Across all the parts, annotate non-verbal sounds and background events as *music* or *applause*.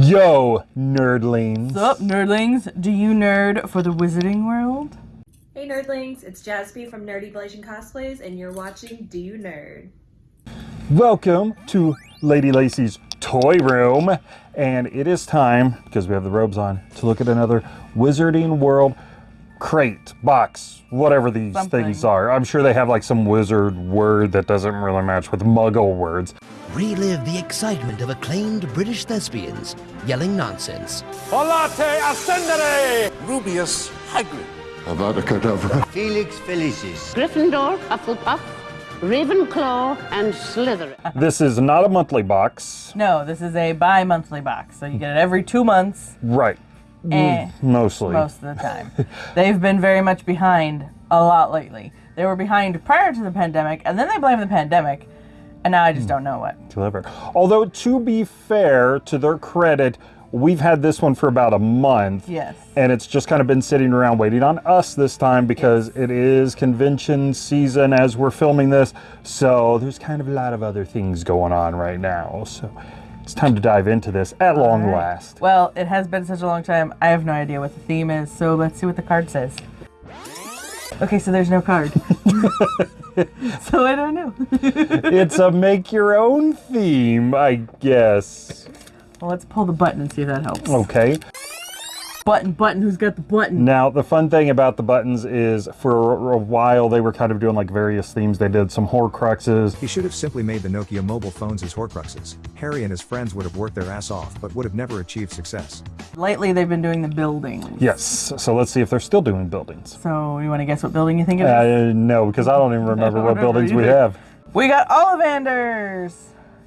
Yo, nerdlings. What's up, nerdlings? Do you nerd for the Wizarding World? Hey nerdlings, it's Jaspy from Nerdy Blazing Cosplays, and you're watching Do You Nerd? Welcome to Lady Lacy's Toy Room. And it is time, because we have the robes on, to look at another Wizarding World crate, box, whatever these Something. things are. I'm sure they have like some wizard word that doesn't really match with muggle words. Relive the excitement of acclaimed British thespians yelling nonsense. Volate ascendere! Rubeus Hagrid. Avada *laughs* Kedavra. Felix Felicis. Gryffindor, Hufflepuff, Ravenclaw, and Slytherin. This is not a monthly box. No, this is a bi-monthly box, so you get it every two months, Right. And Mostly. most of the time. They've been very much behind a lot lately. They were behind prior to the pandemic, and then they blame the pandemic, and now I just hmm. don't know what. Clever. Although, to be fair, to their credit, we've had this one for about a month. Yes. And it's just kind of been sitting around waiting on us this time because it is convention season as we're filming this. So there's kind of a lot of other things going on right now. So it's time to dive into this at long Alright. last. Well, it has been such a long time. I have no idea what the theme is, so let's see what the card says. Okay, so there's no card. *laughs* so I don't know. *laughs* it's a make your own theme, I guess. well, let's pull the button and see if that helps. Okay. Button, button, who's got the button? Now, the fun thing about the buttons is for a while they were kind of doing like various themes. They did some Horcruxes. He should have simply made the Nokia mobile phones his Horcruxes. Harry and his friends would have worked their ass off, but would have never achieved success. Lately, they've been doing the buildings. Yes. So let's see if they're still doing buildings. So, you want to guess what building you think it is? Uh, no, because I don't even remember don't what remember buildings we have. We got Ollivanders!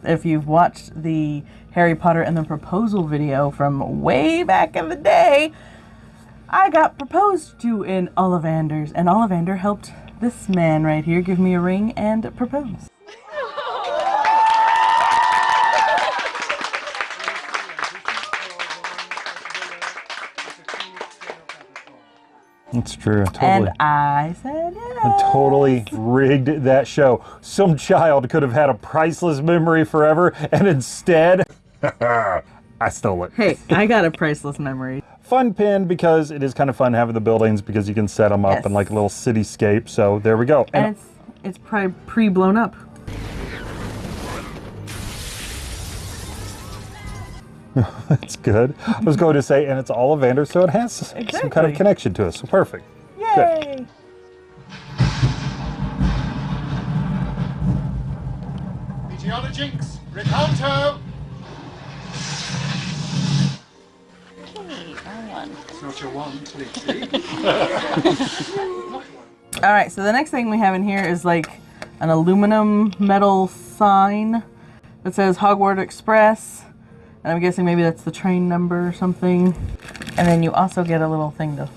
If you've watched the Harry Potter and the Proposal video from way back in the day, I got proposed to in Ollivanders, and Ollivander helped this man right here give me a ring and propose. That's true. Totally. And I said, I yeah. totally rigged that show. Some child could have had a priceless memory forever, and instead, *laughs* I stole it. Hey, I got a *laughs* priceless memory. Fun pin because it is kind of fun having the buildings because you can set them up Yes. in like a little cityscape. So there we go. And it's it's probably pre-blown up. *laughs* That's good. I was going to say, and it's Ollivander, so it has some kind of connection to us. So perfect. Yay! Meteora Jinx. Recanto. It's not your one, please. *laughs* All right, so the next thing we have in here is like an aluminum metal sign that says Hogwarts Express. And I'm guessing maybe that's the train number or something. And then you also get a little thing to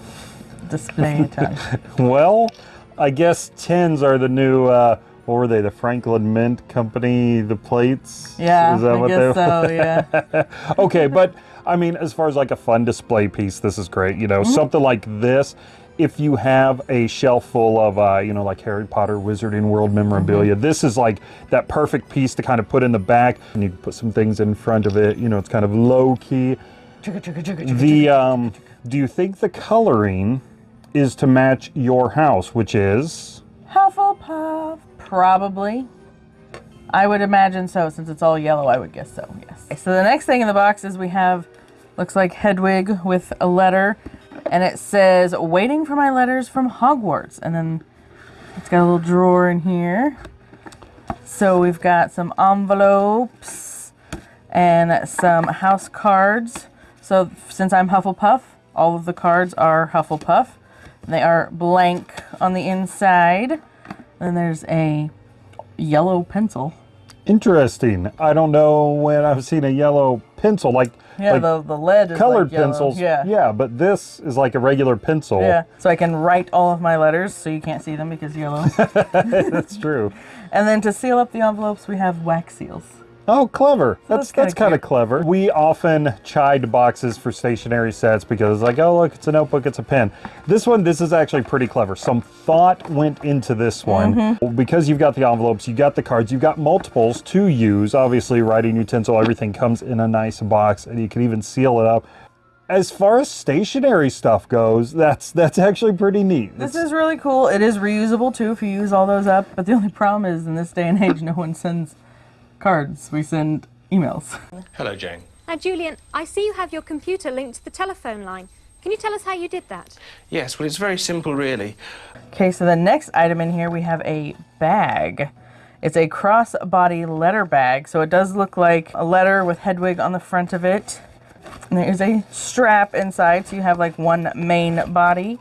display it on. *laughs* Well, I guess tins are the new. Uh, what were they? The Franklin Mint Company, the plates. Yeah, Is that I what guess they? so, yeah. *laughs* okay, but I mean, as far as like a fun display piece, this is great. You know, Mm-hmm. something like this. If you have a shelf full of, uh, you know, like Harry Potter, Wizarding World memorabilia, Mm-hmm. this is like that perfect piece to kind of put in the back, and you can put some things in front of it. You know, it's kind of low key. The um, do you think the coloring is to match your house, which is? Hufflepuff, probably. I would imagine so, since it's all yellow, I would guess so, yes. Okay, so the next thing in the box is we have, looks like Hedwig with a letter, and it says, waiting for my letters from Hogwarts. And then it's got a little drawer in here. So we've got some envelopes and some house cards. So since I'm Hufflepuff, all of the cards are Hufflepuff. They are blank on the inside. Then there's a yellow pencil. Interesting. I don't know when I've seen a yellow pencil like Yeah, like the, the lead is colored like pencils. Yeah. yeah, but this is like a regular pencil. Yeah. So I can write all of my letters so you can't see them because yellow. *laughs* That's true. *laughs* and then to seal up the envelopes, we have wax seals. Oh, clever. That's that's kind of clever. We often chide boxes for stationary sets because it's like, oh look, it's a notebook, it's a pen. This one, this is actually pretty clever. Some thought went into this one. Mm-hmm. Because you've got the envelopes, you've got the cards, you've got multiples to use. Obviously, writing utensil, everything comes in a nice box and you can even seal it up. As far as stationary stuff goes, that's that's actually pretty neat. This It's- is really cool. It is reusable too if you use all those up. But the only problem is in this day and age, no one sends cards. We send emails. Hello, Jane. Now, Julian, I see you have your computer linked to the telephone line. Can you tell us how you did that? Yes, well, it's very simple, really. Okay, so the next item in here we have a bag. It's a cross-body letter bag, so it does look like a letter with Hedwig on the front of it. And there is a strap inside, so you have like one main body,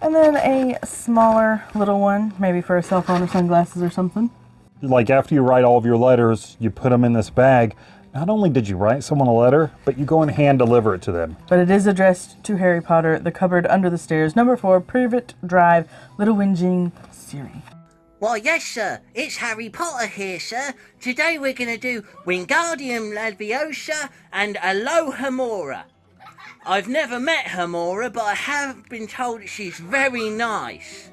and then a smaller little one, maybe for a cell phone or sunglasses or something. Like after you write all of your letters, you put them in this bag. Not only did you write someone a letter, but you go and hand deliver it to them. But it is addressed to Harry Potter, the cupboard under the stairs, number four, Privet Drive, Little Whinging, Surrey. Why, yes, sir. It's Harry Potter here, sir. Today we're going to do Wingardium Leviosa and Alohomora. I've never met Homora, but I have been told that she's very nice.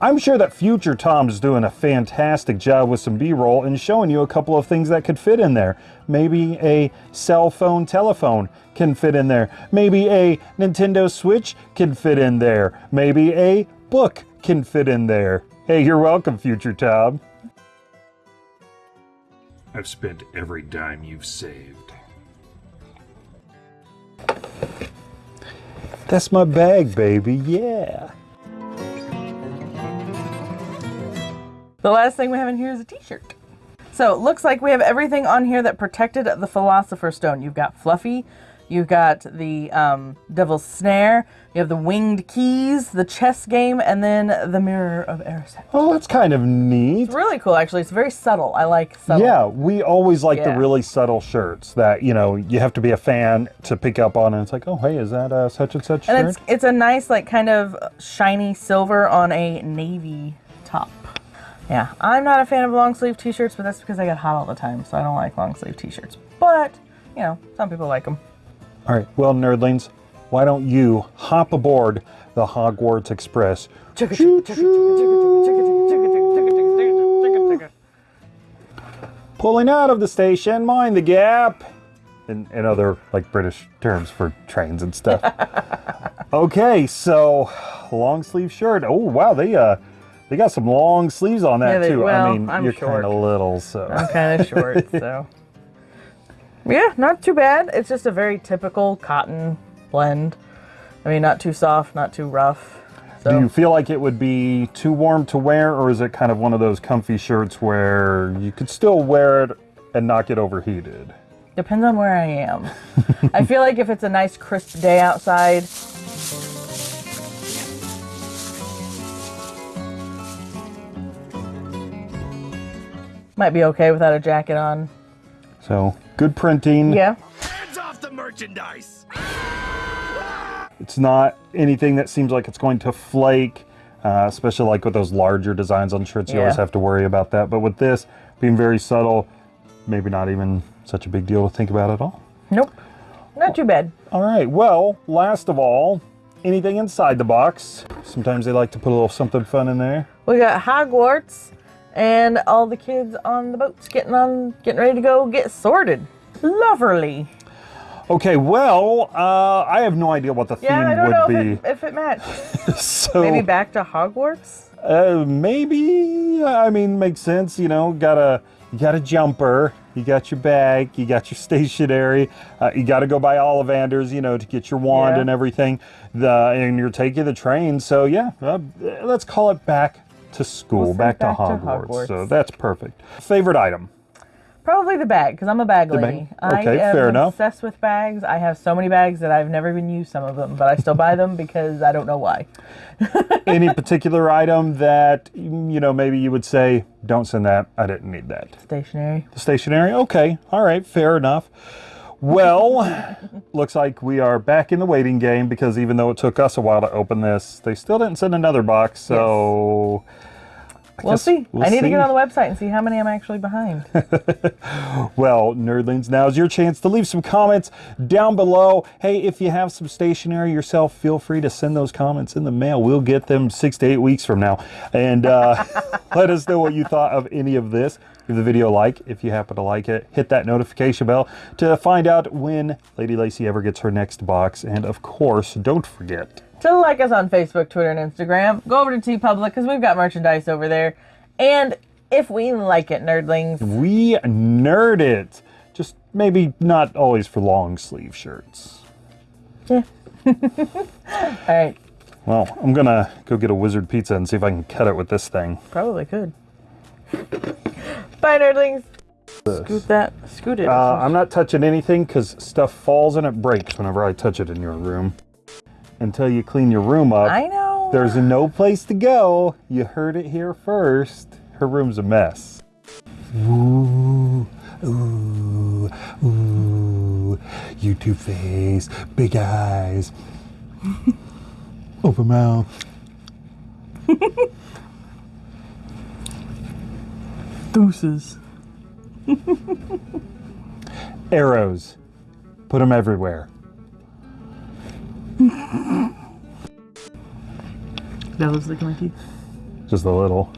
I'm sure that future Tom's doing a fantastic job with some B-roll and showing you a couple of things that could fit in there. Maybe a cell phone telephone can fit in there. Maybe a Nintendo Switch can fit in there. Maybe a book can fit in there. Hey, you're welcome, future Tom. I've spent every dime you've saved. That's my bag, baby. Yeah. The last thing we have in here is a t-shirt. So it looks like we have everything on here that protected the Philosopher's Stone. You've got Fluffy, you've got the um, Devil's Snare, you have the Winged Keys, the chess game, and then the Mirror of Erised. Oh, that's kind of neat. It's really cool, actually. It's very subtle. I like subtle. Yeah, we always like the really subtle shirts that, you know, you have to be a fan to pick up on and it's like, oh, hey, is that a such and such And shirt? it's it's a nice like kind of shiny silver on a navy top. Yeah, I'm not a fan of long sleeve t-shirts, but that's because I get hot all the time, so I don't like long sleeve t-shirts. But you know, some people like them. All right, well, nerdlings, why don't you hop aboard the Hogwarts Express? Pulling out of the station, mind the gap. And, and other like British terms for trains and stuff. okay, so long sleeve shirt. Oh wow, they uh they got some long sleeves on that Yeah, they- too. well, I mean, I'm you're kind of little, so I'm kind of *laughs* short, so yeah, not too bad. It's just a very typical cotton blend. I mean, not too soft, not too rough. Do you feel like it would be too warm to wear, or is it kind of one of those comfy shirts where you could still wear it and not get overheated? depends on where I am. *laughs* I feel like if it's a nice crisp day outside, might be okay without a jacket on. So good printing. Yeah. Hands off the merchandise! It's not anything that seems like it's going to flake, uh, especially like with those larger designs on shirts. You always have to worry about that. But with this being very subtle, maybe not even such a big deal to think about at all. Nope. Not too bad. All right. Well, last of all, anything inside the box. Sometimes they like to put a little something fun in there. We got Hogwarts and all the kids on the boats getting on, getting ready to go get sorted. Lovely. Okay, well, uh, I have no idea what the Yeah, I theme don't know would if be. it, if it matched. *laughs* so Maybe back to Hogwarts. Uh, maybe. I mean, makes sense. You know, got a you got a jumper, you got your bag, you got your *laughs* stationery. Uh, you got to go by Ollivanders, you know, to get your wand Yeah. and everything. The and you're taking the train, so yeah. Uh, let's call it back to school, We'll back, back to, to Hogwarts. Hogwarts. So that's perfect. Favorite item. Probably the bag, because I'm a bag lady. bag? Okay, I am fair enough. obsessed with bags. I have so many bags that I've never even used some of them, but I still buy them because I don't know why. *laughs* Any particular item that you know maybe you would say, don't send that. I didn't need that. Stationery. The stationery? Okay. All right. Fair enough. Well, looks like we are back in the waiting game because even though it took us a while to open this, they still didn't send another box. So We'll see. we'll I need to get on the website and see how many I'm actually behind. *laughs* Well, nerdlings, now's your chance to leave some comments down below. Hey, if you have some stationery yourself, feel free to send those comments in the mail. We'll get them six to eight weeks from now. And uh, *laughs* let us know what you thought of any of this. Give the video a like if you happen to like it. Hit that notification bell to find out when Lady Lacey ever gets her next box. And of course, don't forget to like us on Facebook, Twitter, and Instagram. Go over to TeePublic because we've got merchandise over there. And if we like it, nerdlings, we nerd it. Just maybe not always for long sleeve shirts. Yeah. *laughs* All right. Well, I'm gonna go get a wizard pizza and see if I can cut it with this thing. Probably could. Bye, nerdlings. Scoot that. Scoot it. Uh, I'm not touching anything because stuff falls and it breaks whenever I touch it in your room. Until you clean your room up. I know. There's no place to go. You heard it here first. Her room's a mess. Ooh, ooh, ooh. You two face, big eyes, open mouth. *laughs* Deuces. Arrows. Put them everywhere. That looks like my teeth. Just a little.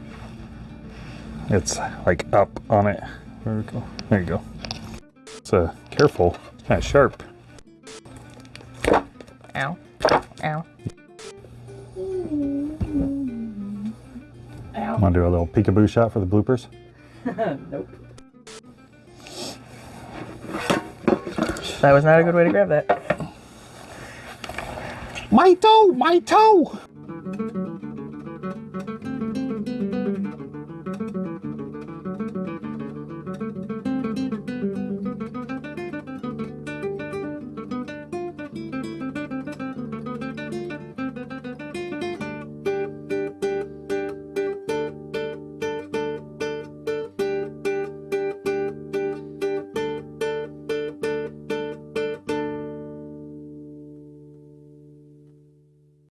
It's like up on it. Vertical. There you go. It's uh, careful. It's kind of sharp. Ow. Ow. Ow. Want to do a little peekaboo shot for the bloopers? *laughs* nope. That was not a good way to grab that. My toe! My toe!